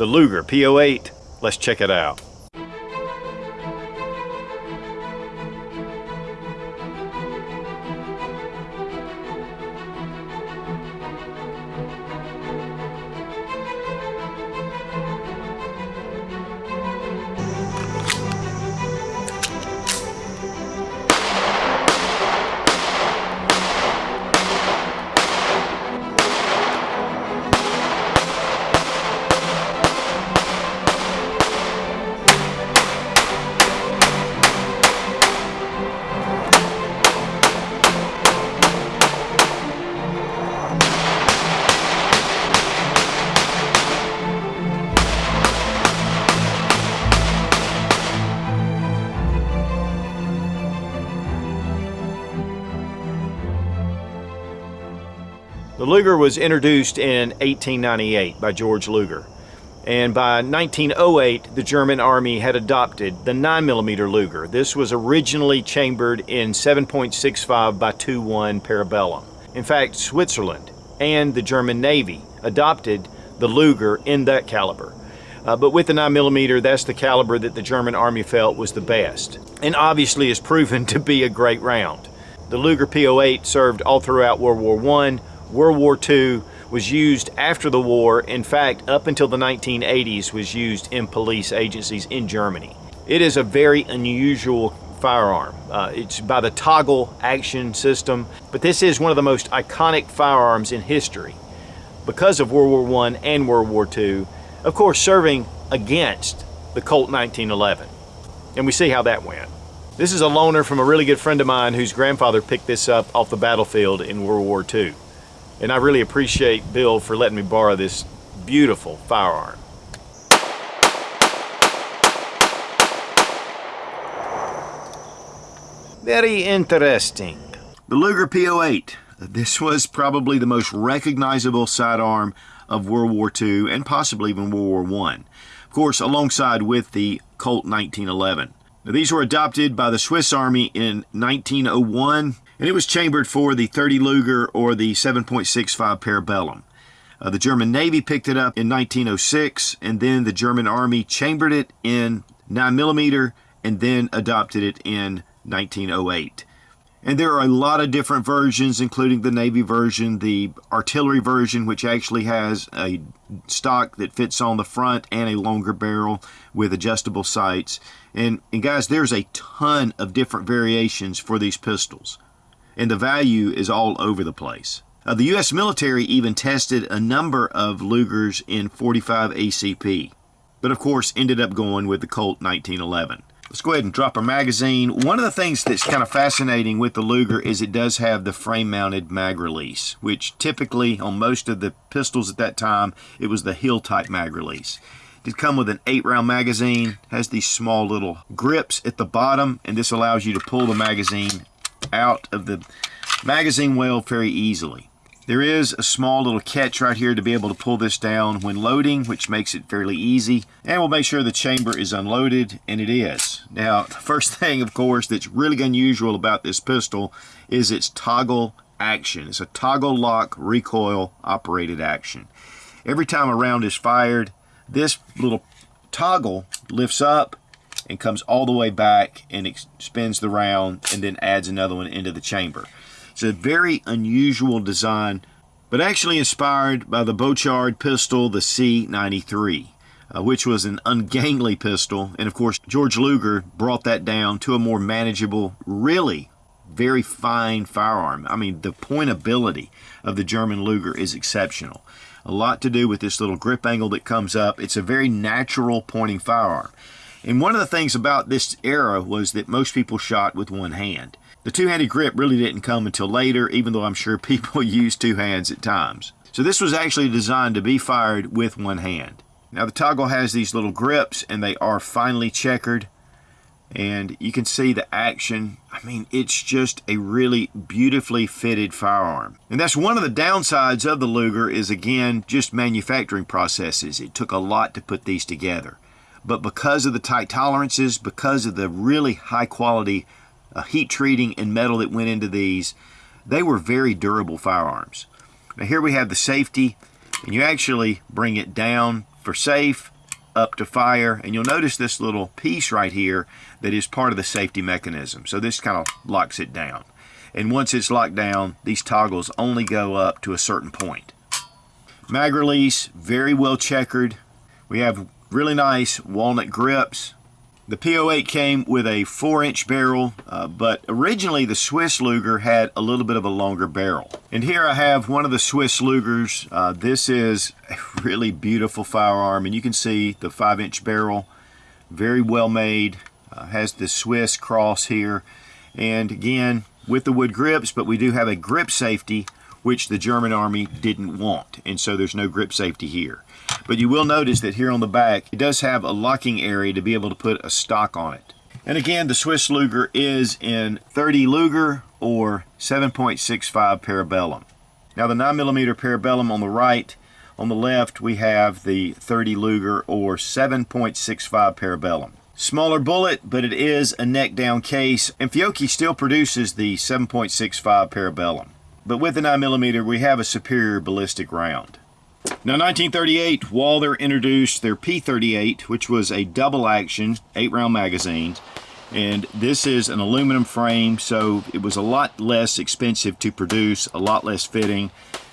the Luger P08. Let's check it out. Luger was introduced in 1898 by George Luger. And by 1908, the German army had adopted the 9mm Luger. This was originally chambered in 7.65 by 2.1 Parabellum. In fact, Switzerland and the German Navy adopted the Luger in that caliber. Uh, but with the 9mm, that's the caliber that the German army felt was the best. And obviously has proven to be a great round. The Luger P08 served all throughout World War I, World War II was used after the war. In fact, up until the 1980s was used in police agencies in Germany. It is a very unusual firearm. Uh, it's by the toggle action system, but this is one of the most iconic firearms in history because of World War I and World War II, of course serving against the Colt 1911. And we see how that went. This is a loaner from a really good friend of mine whose grandfather picked this up off the battlefield in World War II. And I really appreciate Bill for letting me borrow this beautiful firearm. Very interesting. The Luger P08. This was probably the most recognizable sidearm of World War II and possibly even World War I. Of course, alongside with the Colt 1911. Now, these were adopted by the Swiss Army in 1901 and it was chambered for the 30 Luger or the 7.65 Parabellum. Uh, the German Navy picked it up in 1906, and then the German Army chambered it in 9mm and then adopted it in 1908. And there are a lot of different versions, including the Navy version, the artillery version, which actually has a stock that fits on the front and a longer barrel with adjustable sights. And, and guys, there's a ton of different variations for these pistols and the value is all over the place. Uh, the U.S. military even tested a number of Lugers in 45 ACP, but of course ended up going with the Colt 1911. Let's go ahead and drop our magazine. One of the things that's kind of fascinating with the Luger is it does have the frame-mounted mag release, which typically on most of the pistols at that time, it was the heel type mag release. It did come with an 8-round magazine, has these small little grips at the bottom, and this allows you to pull the magazine out of the magazine well very easily. There is a small little catch right here to be able to pull this down when loading, which makes it fairly easy. And we'll make sure the chamber is unloaded, and it is. Now, the first thing, of course, that's really unusual about this pistol is its toggle action. It's a toggle lock recoil operated action. Every time a round is fired, this little toggle lifts up and comes all the way back and spins the round and then adds another one into the chamber. It's a very unusual design, but actually inspired by the Borchardt pistol, the C93. Uh, which was an ungainly pistol. And of course, George Luger brought that down to a more manageable, really very fine firearm. I mean, the pointability of the German Luger is exceptional. A lot to do with this little grip angle that comes up. It's a very natural pointing firearm. And one of the things about this era was that most people shot with one hand. The two-handed grip really didn't come until later, even though I'm sure people used two hands at times. So this was actually designed to be fired with one hand. Now the toggle has these little grips and they are finely checkered and you can see the action. I mean, it's just a really beautifully fitted firearm. And that's one of the downsides of the Luger is again, just manufacturing processes. It took a lot to put these together but because of the tight tolerances, because of the really high quality uh, heat treating and metal that went into these, they were very durable firearms. Now here we have the safety, and you actually bring it down for safe, up to fire, and you'll notice this little piece right here that is part of the safety mechanism. So this kind of locks it down. And once it's locked down, these toggles only go up to a certain point. Mag release, very well checkered. We have really nice walnut grips. The P08 came with a 4-inch barrel, uh, but originally the Swiss Luger had a little bit of a longer barrel. And here I have one of the Swiss Lugers. Uh, this is a really beautiful firearm, and you can see the 5-inch barrel, very well made, uh, has the Swiss cross here. And again, with the wood grips, but we do have a grip safety, which the German Army didn't want. And so there's no grip safety here. But you will notice that here on the back, it does have a locking area to be able to put a stock on it. And again, the Swiss Luger is in 30 Luger or 7.65 Parabellum. Now the 9mm Parabellum on the right, on the left we have the 30 Luger or 7.65 Parabellum. Smaller bullet, but it is a neck down case, and Fiocchi still produces the 7.65 Parabellum. But with the 9mm, we have a superior ballistic round. Now, 1938, Walther introduced their P38, which was a double action, eight round magazine. And this is an aluminum frame, so it was a lot less expensive to produce, a lot less fitting.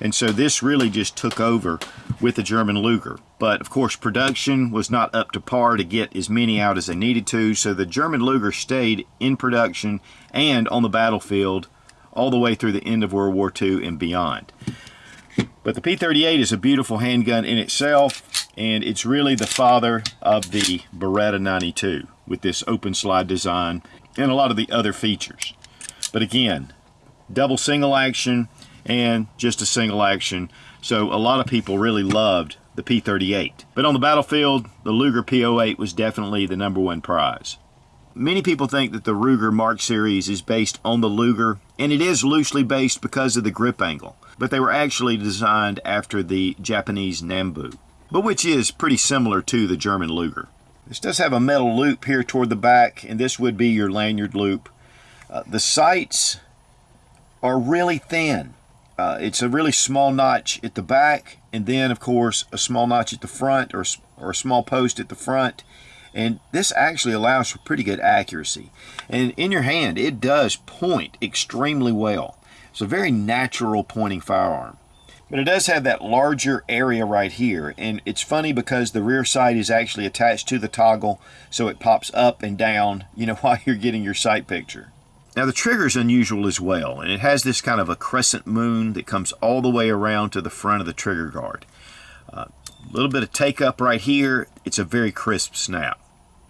And so this really just took over with the German Luger. But of course, production was not up to par to get as many out as they needed to, so the German Luger stayed in production and on the battlefield all the way through the end of World War II and beyond. But the P-38 is a beautiful handgun in itself, and it's really the father of the Beretta 92 with this open slide design and a lot of the other features. But again, double single action and just a single action. So a lot of people really loved the P-38. But on the battlefield, the Luger P-08 was definitely the number one prize. Many people think that the Ruger Mark Series is based on the Luger, and it is loosely based because of the grip angle, but they were actually designed after the Japanese Nambu, but which is pretty similar to the German Luger. This does have a metal loop here toward the back, and this would be your lanyard loop. Uh, the sights are really thin. Uh, it's a really small notch at the back, and then, of course, a small notch at the front or, or a small post at the front and this actually allows for pretty good accuracy. And in your hand, it does point extremely well. It's a very natural pointing firearm. But it does have that larger area right here. And it's funny because the rear sight is actually attached to the toggle, so it pops up and down, you know, while you're getting your sight picture. Now the trigger is unusual as well, and it has this kind of a crescent moon that comes all the way around to the front of the trigger guard. Uh, a little bit of take up right here. It's a very crisp snap.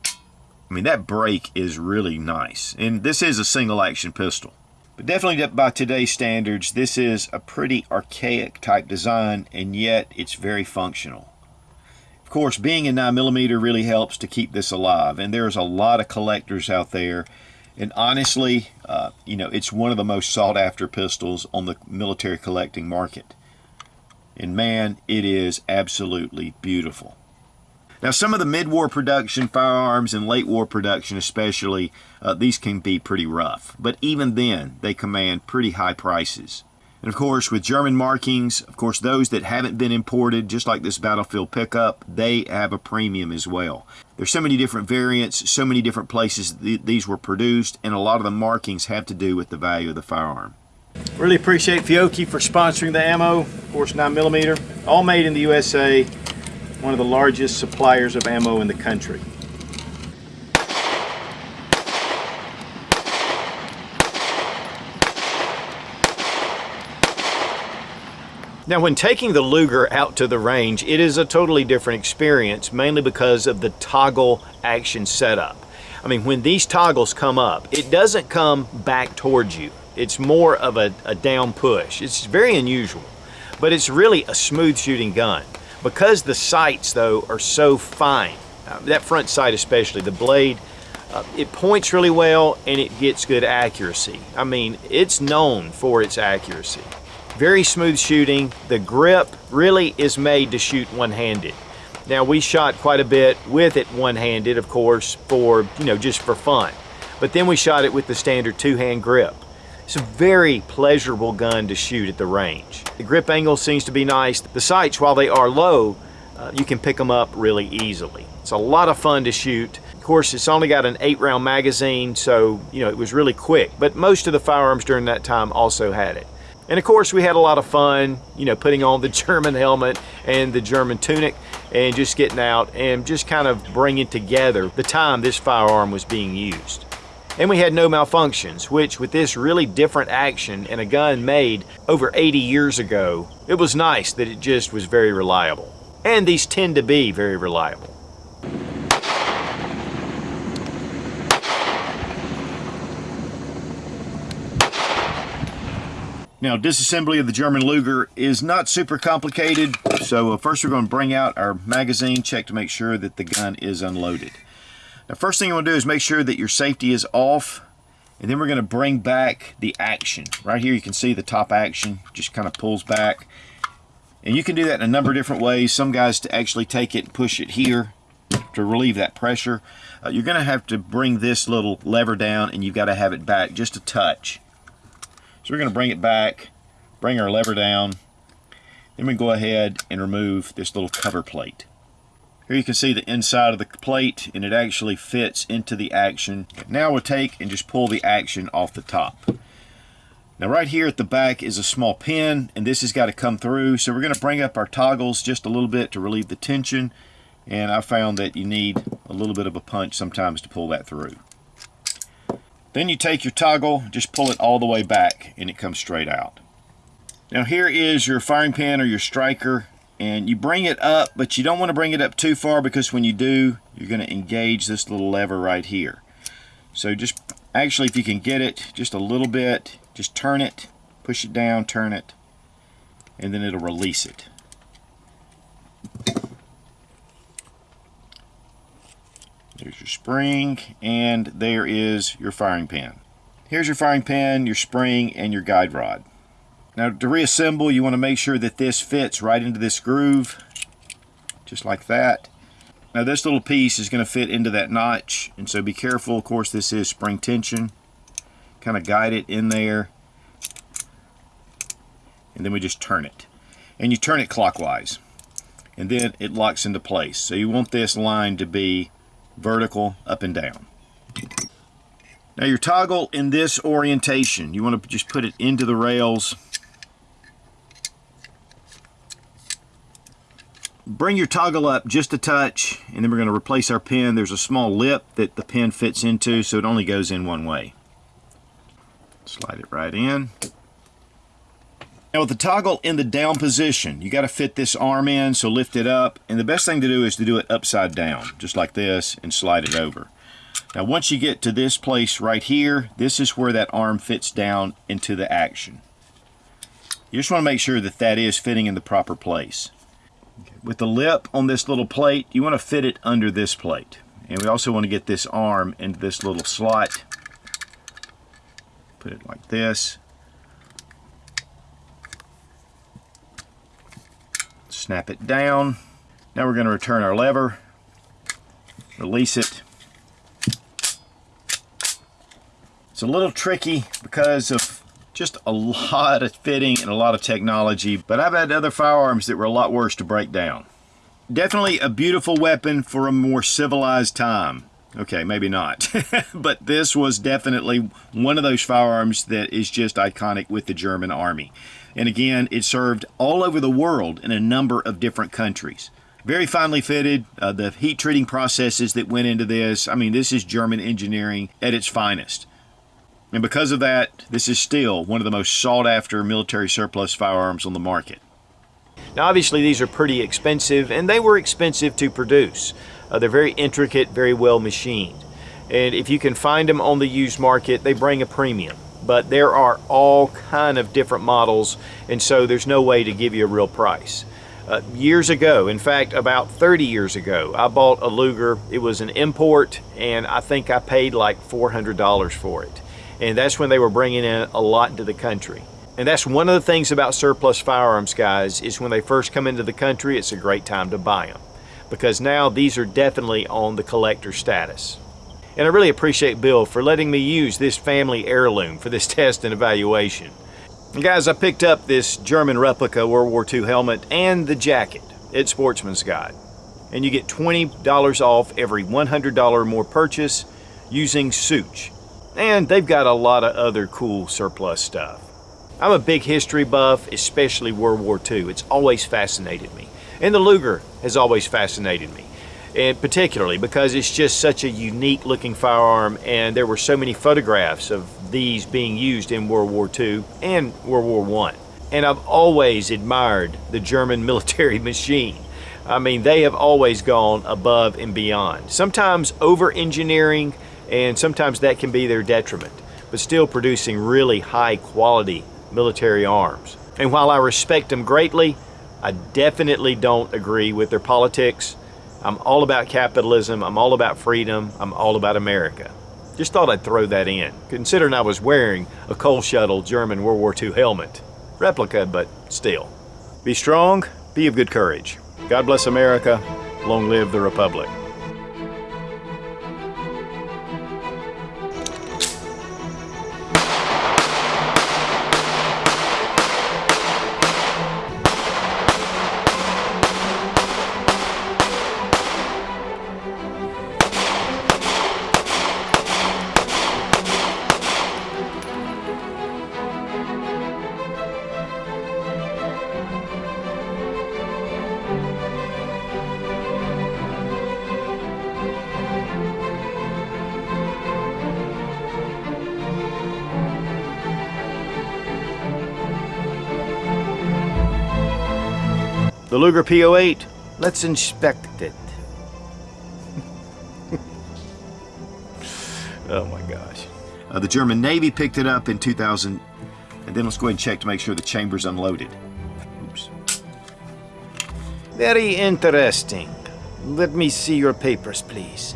I mean, that break is really nice. And this is a single action pistol. But definitely by today's standards, this is a pretty archaic type design, and yet it's very functional. Of course, being a 9mm really helps to keep this alive, and there's a lot of collectors out there. And honestly, uh, you know, it's one of the most sought after pistols on the military collecting market. And man, it is absolutely beautiful. Now, some of the mid-war production firearms and late war production especially, uh, these can be pretty rough. But even then, they command pretty high prices. And of course, with German markings, of course, those that haven't been imported, just like this Battlefield pickup, they have a premium as well. There's so many different variants, so many different places th these were produced, and a lot of the markings have to do with the value of the firearm. Really appreciate Fiocchi for sponsoring the ammo, of course 9mm, all made in the USA, one of the largest suppliers of ammo in the country. Now when taking the Luger out to the range, it is a totally different experience, mainly because of the toggle action setup. I mean, when these toggles come up, it doesn't come back towards you. It's more of a, a down push. It's very unusual, but it's really a smooth shooting gun. Because the sights though are so fine, uh, that front sight especially, the blade, uh, it points really well and it gets good accuracy. I mean, it's known for its accuracy. Very smooth shooting. The grip really is made to shoot one-handed. Now we shot quite a bit with it one-handed, of course, for, you know, just for fun. But then we shot it with the standard two-hand grip. It's a very pleasurable gun to shoot at the range. The grip angle seems to be nice. The sights, while they are low, uh, you can pick them up really easily. It's a lot of fun to shoot. Of course, it's only got an eight round magazine, so you know it was really quick, but most of the firearms during that time also had it. And of course, we had a lot of fun, you know, putting on the German helmet and the German tunic and just getting out and just kind of bringing together the time this firearm was being used. And we had no malfunctions, which with this really different action and a gun made over 80 years ago, it was nice that it just was very reliable. And these tend to be very reliable. Now, disassembly of the German Luger is not super complicated. So uh, first we're going to bring out our magazine, check to make sure that the gun is unloaded. Now, first thing you want to do is make sure that your safety is off. And then we're going to bring back the action. Right here you can see the top action just kind of pulls back. And you can do that in a number of different ways. Some guys to actually take it and push it here to relieve that pressure. Uh, you're going to have to bring this little lever down and you've got to have it back just a touch. So we're going to bring it back, bring our lever down, then we go ahead and remove this little cover plate. Here you can see the inside of the plate and it actually fits into the action. Now we'll take and just pull the action off the top. Now right here at the back is a small pin and this has got to come through. So we're going to bring up our toggles just a little bit to relieve the tension. And I found that you need a little bit of a punch sometimes to pull that through. Then you take your toggle, just pull it all the way back and it comes straight out. Now here is your firing pin or your striker and you bring it up but you don't want to bring it up too far because when you do you're going to engage this little lever right here. So just actually if you can get it just a little bit just turn it push it down turn it and then it'll release it. There's your spring, and there is your firing pin. Here's your firing pin, your spring, and your guide rod. Now to reassemble, you want to make sure that this fits right into this groove, just like that. Now this little piece is going to fit into that notch, and so be careful. Of course, this is spring tension. Kind of guide it in there, and then we just turn it. And you turn it clockwise, and then it locks into place. So you want this line to be vertical, up and down. Now your toggle in this orientation, you want to just put it into the rails. Bring your toggle up just a touch, and then we're going to replace our pin. There's a small lip that the pin fits into, so it only goes in one way. Slide it right in. Now with the toggle in the down position, you got to fit this arm in, so lift it up. And the best thing to do is to do it upside down, just like this, and slide it over. Now once you get to this place right here, this is where that arm fits down into the action. You just want to make sure that that is fitting in the proper place. With the lip on this little plate, you want to fit it under this plate. And we also want to get this arm into this little slot. Put it like this. snap it down. Now we're going to return our lever, release it. It's a little tricky because of just a lot of fitting and a lot of technology, but I've had other firearms that were a lot worse to break down. Definitely a beautiful weapon for a more civilized time. Okay, maybe not. but this was definitely one of those firearms that is just iconic with the German army. And again, it served all over the world in a number of different countries. Very finely fitted, uh, the heat treating processes that went into this, I mean, this is German engineering at its finest. And because of that, this is still one of the most sought after military surplus firearms on the market. Now obviously these are pretty expensive and they were expensive to produce. Uh, they're very intricate, very well machined. And if you can find them on the used market, they bring a premium but there are all kind of different models and so there's no way to give you a real price. Uh, years ago, in fact about 30 years ago, I bought a Luger. It was an import and I think I paid like $400 for it. And that's when they were bringing in a lot into the country. And that's one of the things about surplus firearms guys is when they first come into the country, it's a great time to buy them. Because now these are definitely on the collector status. And I really appreciate Bill for letting me use this family heirloom for this test and evaluation. And guys, I picked up this German replica World War II helmet and the jacket. at Sportsman's Guide. And you get $20 off every $100 or more purchase using Such. And they've got a lot of other cool surplus stuff. I'm a big history buff, especially World War II. It's always fascinated me. And the Luger has always fascinated me. And particularly because it's just such a unique looking firearm and there were so many photographs of these being used in World War II and World War I. And I've always admired the German military machine. I mean, they have always gone above and beyond. Sometimes over engineering, and sometimes that can be their detriment, but still producing really high quality military arms. And while I respect them greatly, I definitely don't agree with their politics. I'm all about capitalism, I'm all about freedom, I'm all about America. Just thought I'd throw that in, considering I was wearing a coal scuttle German World War II helmet. Replica, but still. Be strong, be of good courage. God bless America, long live the Republic. Luger P08, let's inspect it. oh my gosh. Uh, the German Navy picked it up in 2000, and then let's go ahead and check to make sure the chamber's unloaded. Oops. Very interesting. Let me see your papers, please.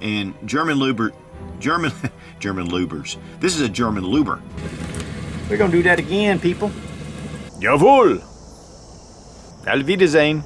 And German Luber, German, German Lubers. This is a German Luber. We're gonna do that again, people. Jawohl! Auf Wiedersehen.